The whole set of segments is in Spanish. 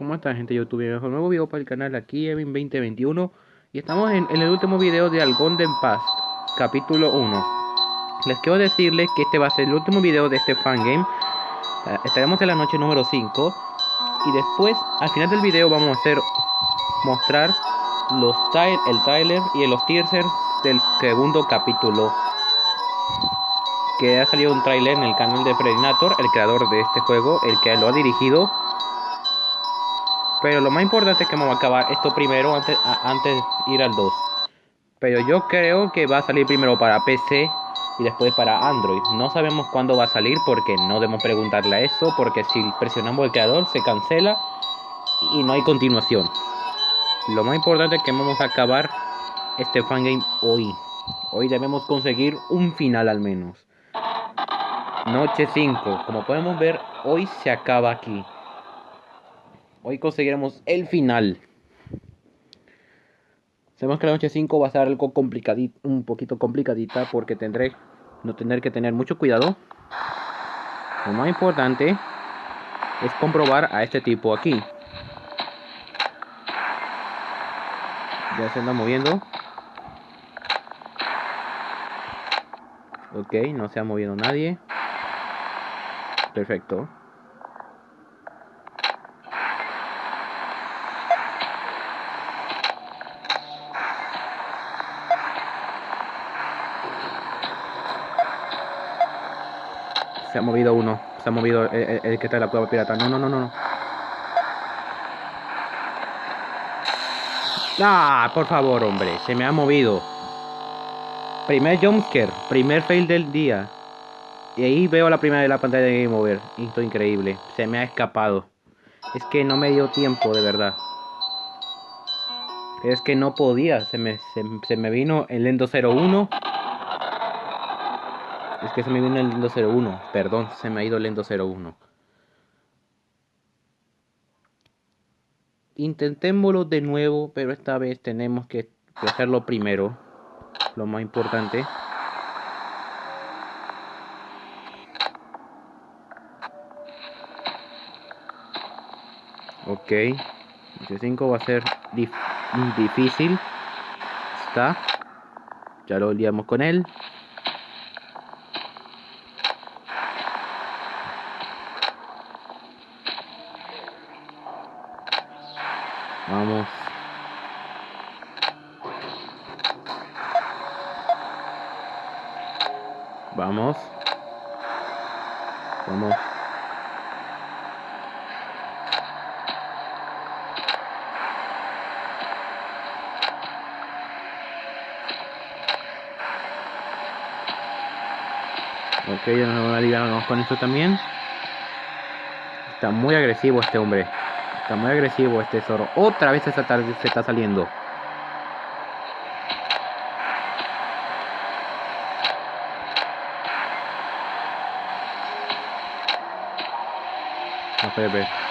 ¿Cómo está gente de YouTube? Un nuevo video para el canal aquí, Evin 2021 Y estamos en, el último video de Algonden Past, capítulo 1 Les quiero decirles que este va a ser el último video de este fangame. Eh, Estaremos en la noche número 5 Y después, al final del video vamos a hacer Mostrar los el trailer y los teasers del segundo capítulo. Que ha salido un trailer en el canal de Predator, el creador de este juego, el que lo ha dirigido pero lo más importante es que vamos a acabar esto primero antes, antes de ir al 2. Pero yo creo que va a salir primero para PC y después para Android. No sabemos cuándo va a salir porque no debemos preguntarle a eso. Porque si presionamos el creador se cancela y no hay continuación. Lo más importante es que vamos a acabar este fangame hoy. Hoy debemos conseguir un final al menos. Noche 5. Como podemos ver, hoy se acaba aquí. Hoy conseguiremos el final. Sabemos que la noche 5 va a ser algo complicadito, un poquito complicadita porque tendré no tener que tener mucho cuidado. Lo más importante es comprobar a este tipo aquí. Ya se anda moviendo. Ok, no se ha movido nadie. Perfecto. Ha movido uno. Se ha movido el, que está en la cueva pirata. No, no, no, no. Ah, por favor, hombre. Se me ha movido. Primer jumpscare. Primer fail del día. Y ahí veo la primera de la pantalla de Game Over. Esto increíble. Se me ha escapado. Es que no me dio tiempo, de verdad. Es que no podía. Se me, se, me vino el Endo 01. Es que se me vino el Lendo 01. Perdón, se me ha ido el Lendo 01. Intentémoslo de nuevo, pero esta vez tenemos que hacerlo primero. Lo más importante. Ok. El 5 va a ser difícil. Está. Ya lo liamos con él. Vamos. Vamos. Vamos. Ok, ya nos vamos con esto también. Está muy agresivo este hombre. Está muy agresivo este zorro. Otra vez se está, se está saliendo. No puede ver.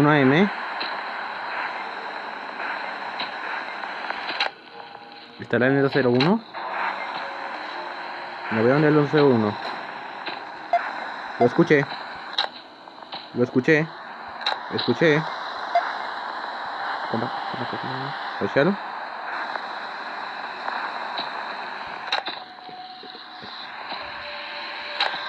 1M. ¿Estará en el 201? No veo en el 101. Lo escuché. Lo escuché. Lo escuché. ¿Cómo? ¿Escucharon?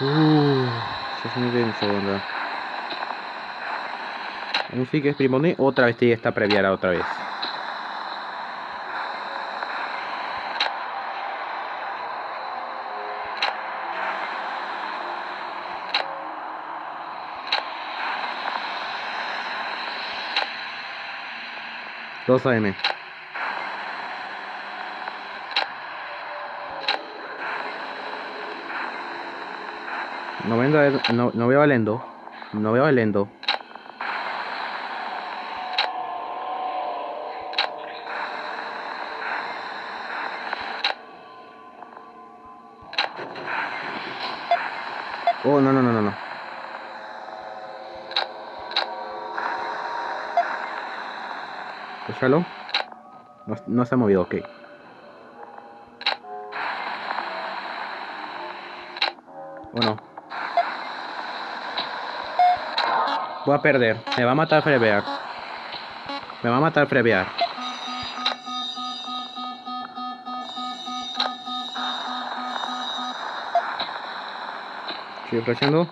Uh, eso es muy denso, ¿verdad? Un es primone. Otra vez sigue esta previara otra vez. Dos AM. No, vendo, no, no veo el endo. No veo el endo. Oh, no, no, no, no, no. Escúchalo. No, no se ha movido, ok. ¿O no? Voy a perder. Me va a matar Frebear. Me va a matar Frebear. Estoy flashando.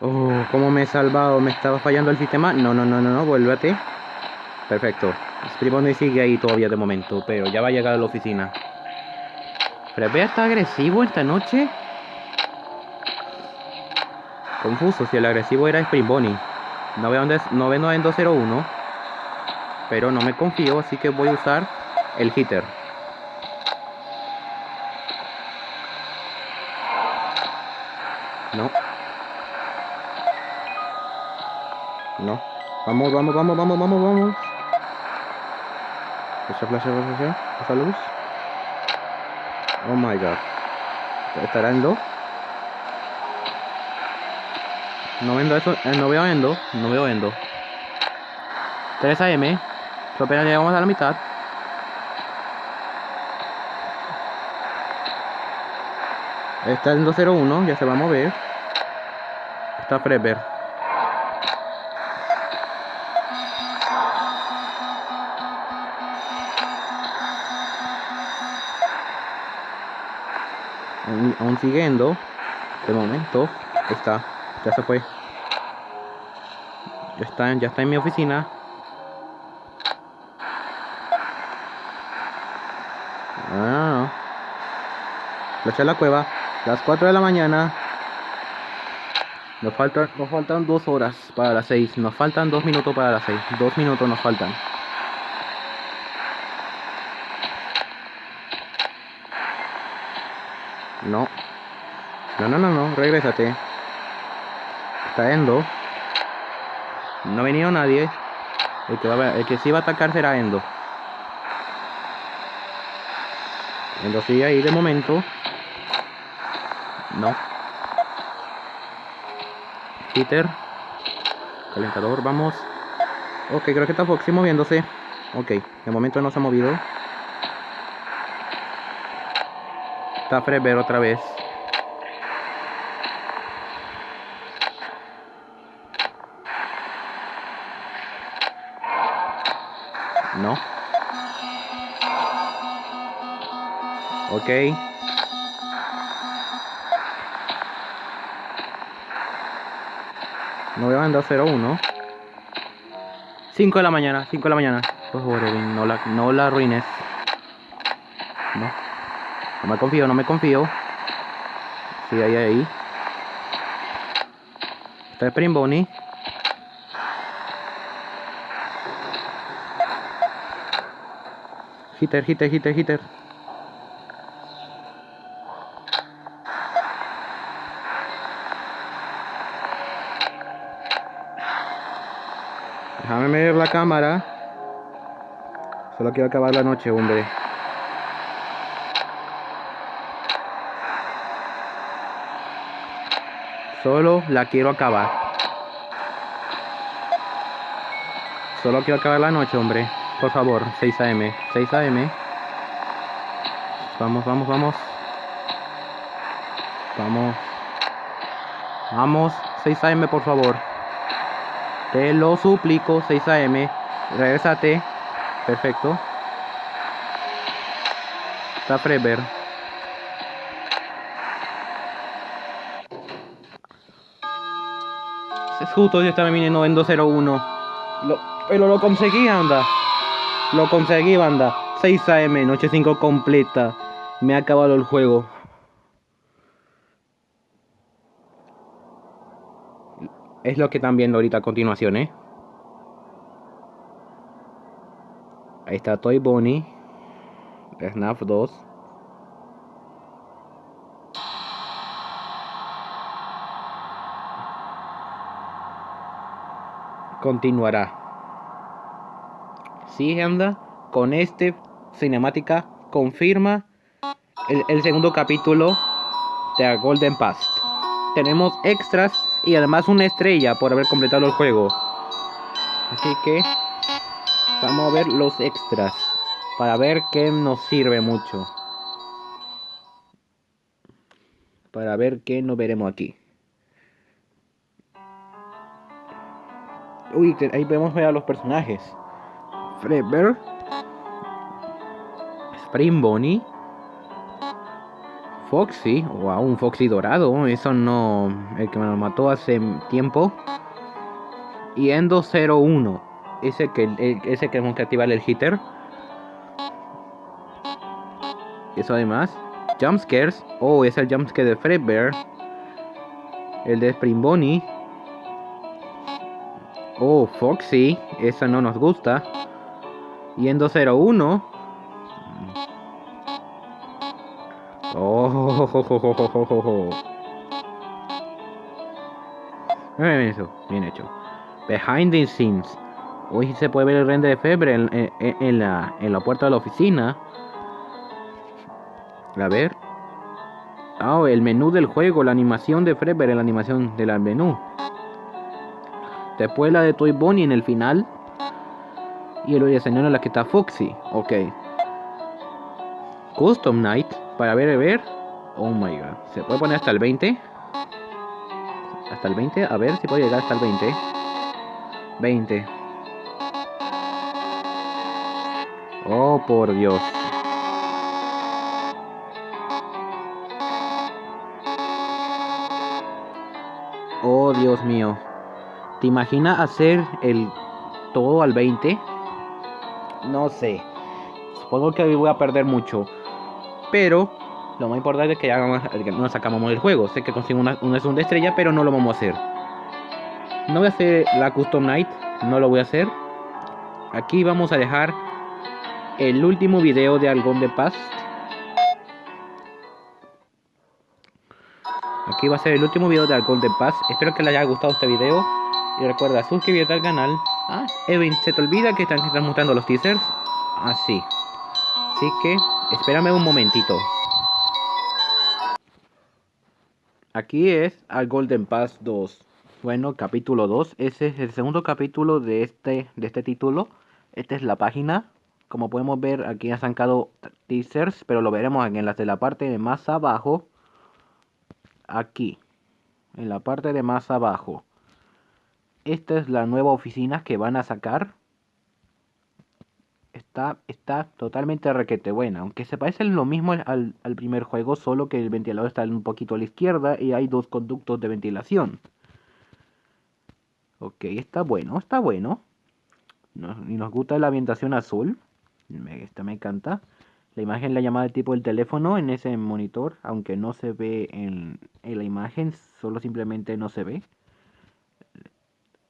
Oh, cómo me he salvado. Me estaba fallando el sistema. No, no, no, no, no. Vuélvete. Perfecto. Scribone sigue ahí todavía de momento. Pero ya va a llegar a la oficina. Frebear está agresivo esta noche. Confuso, si el agresivo era Spring Bonnie. No veo, dónde, no veo en 201. Pero no me confío, así que voy a usar el hitter. Vamos, vamos, vamos, vamos, vamos, vamos. Esa flash, esa esa luz. Oh my god. ¿Estará en 2? No vendo eso, eh, no veo endo, no veo endo. 3 AM, apenas llegamos a la mitad. Está en 201, ya se va a mover. Está Prepper. Aún siguiendo. De momento. Está. Ya se fue. Ya está, ya está en mi oficina. Ah. La la cueva. Las 4 de la mañana. Nos faltan, nos faltan dos horas para las 6. Nos faltan dos minutos para las 6. Dos minutos nos faltan. No. No, no, no, no. Regrésate. Está Endo. No ha venido nadie. El que, va el que sí va a atacar será Endo. Endo sigue ahí de momento. No. Peter. Calentador, vamos. Ok, creo que está Foxy moviéndose. Ok, de momento no se ha movido. Está Freber otra vez. No. Ok. No veo en 201. 5 de la mañana, 5 de la mañana. Por favor, no la, no la arruines. No. No me confío, no me confío. Sí, ahí, ahí. Está Spring Bonnie. Hitter, hitter, hitter, hitter. Déjame medir la cámara. Solo quiero acabar la noche, hombre. Solo la quiero acabar. Solo quiero acabar la noche, hombre. Por favor, 6 AM. 6 AM. Vamos, vamos, vamos. Vamos. Vamos, 6 AM, por favor. Te lo suplico, 6 AM. Regresate. Perfecto. Está Freber. Es justo, yo estaba en 201. Lo, pero lo conseguí, anda. Lo conseguí, banda. 6 AM, noche 5 completa. Me ha acabado el juego. Es lo que están viendo ahorita a continuación, ¿eh? Ahí está Toy Bonnie. Snap 2. Continuará sí anda con este cinemática confirma el, segundo capítulo de Golden Past. Tenemos extras y además una estrella por haber completado el juego. Así que vamos a ver los extras para ver qué nos sirve mucho. Para ver qué nos veremos aquí. Uy, ahí ver a los personajes. Fredbear. Spring Bonnie. Foxy. Wow, un Foxy dorado. Eso no. El que me lo mató hace tiempo. Y Endo 01. Ese que, ese que tenemos que activar el hitter. Eso además. Jumpscares. Oh, es el jumpscare de Fredbear. El de Spring Bonnie. Oh, Foxy. Esa no nos gusta. Y en 201. Oh, eso, bien hecho. Behind the scenes. Hoy se puede ver el render de Febre en, la, en la puerta de la oficina. A ver. Oh, el menú del juego, la animación de Feber, la animación del menú. Después la de Toy Bonnie en el final. Y el escenario en la que está Foxy. Ok. Custom Night. Para ver, ver. Oh my god. ¿Se puede poner hasta el 20? Hasta el 20. A ver si puede llegar hasta el 20. 20. Oh, por Dios. Oh, Dios mío. ¿Te imaginas hacer el todo al 20? No sé. Supongo que voy a perder mucho. Pero lo más importante es que ya nos sacamos del juego. Sé que consigo una, una segunda estrella, pero no lo vamos a hacer. No voy a hacer la Custom Night. No lo voy a hacer. Aquí vamos a dejar el último video de Algón de Paz. Aquí va a ser el último video de Algón de Paz. Espero que les haya gustado este video. Y recuerda suscribirte al canal. Ah, Evin, ¿se te olvida que están transmutando los teasers? Así. Ah, Así que, espérame un momentito. Aquí es al Golden Pass 2. Bueno, capítulo 2. Ese es el segundo capítulo de este, de este título. Esta es la página. Como podemos ver, aquí han sacado teasers, pero lo veremos en las de la parte de más abajo. Aquí. En la parte de más abajo esta es la nueva oficina que van a sacar. Está, está totalmente requete buena. Aunque se parece lo mismo al, al, primer juego, solo que el ventilador está un poquito a la izquierda y hay dos conductos de ventilación. Ok, está bueno, está bueno. y nos gusta la ambientación azul. Me, esta me encanta. La imagen la llamada de tipo del teléfono en ese monitor, aunque no se ve en, en la imagen, solo simplemente no se ve.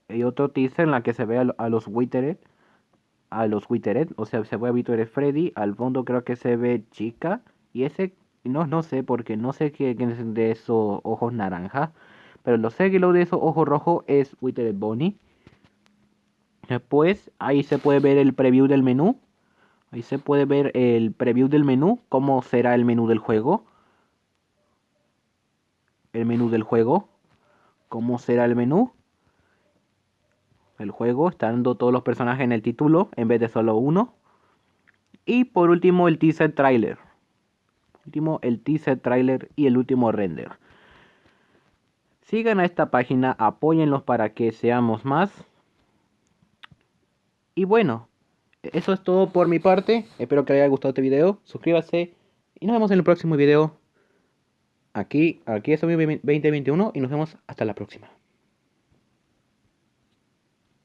Hay otro teaser en la que se ve a, los Witteret. A los Witteret. O sea, se ve a Witteret Freddy. Al fondo creo que se ve Chica. Y ese. No, no sé porque no sé qué es de esos ojos naranja. Pero lo sé que lo de esos ojos rojos es Witteret Bonnie. Después ahí se puede ver el preview del menú. Ahí se puede ver el preview del menú. Cómo será el menú del juego. El menú del juego. Cómo será el menú el juego, estando todos los personajes en el título en vez de solo uno. Y por último el teaser trailer. Último el teaser trailer y el último render. Sigan a esta página, apóyenlos para que seamos más. Y bueno, eso es todo por mi parte. Espero que les haya gustado este video. Suscríbase y nos vemos en el próximo video. Aquí, aquí es 2021 y nos vemos hasta la próxima.